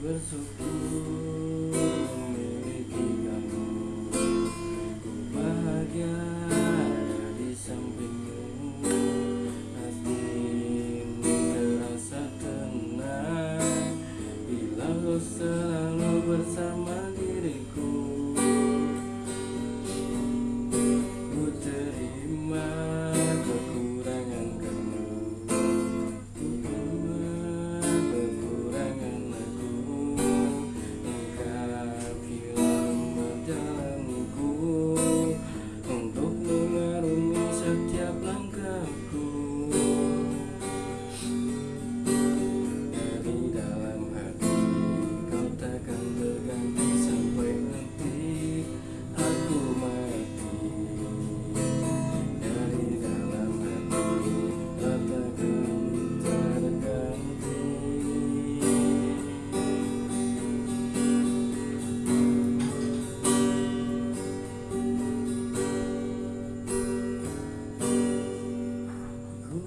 bersyukur memiliki kamu. Ku bahagia ada di sampingmu. Hatimu terasa tenang. Bila kau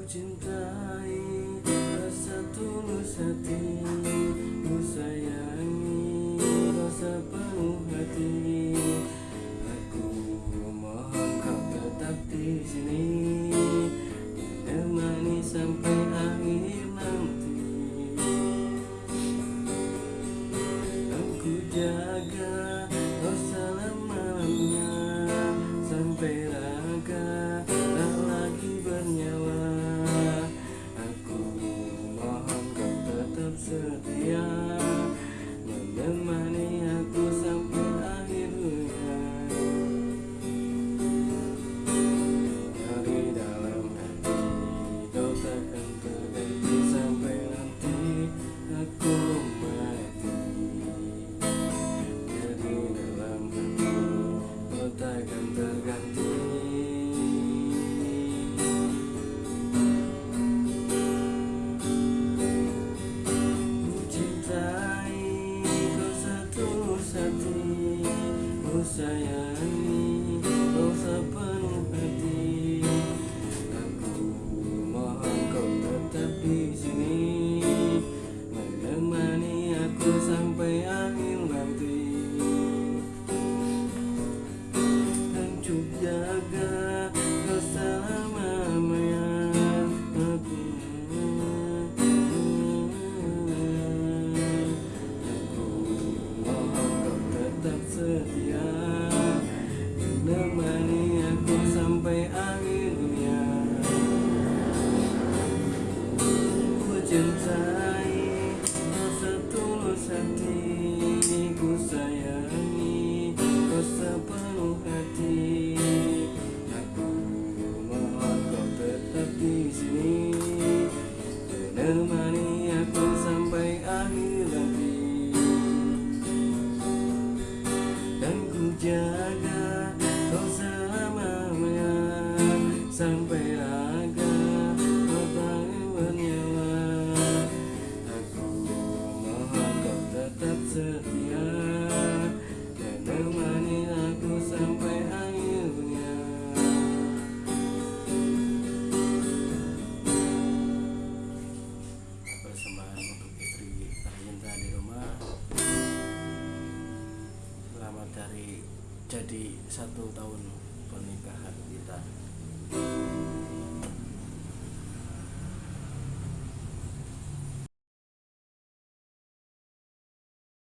cintai Rasa tulus hati, Ku sayangi Rasa penuh hati. hari dosa 现在。setia Dan nemani aku sampai akhirnya. Persembahan untuk istri tercinta di rumah. Selamat dari jadi satu tahun pernikahan kita.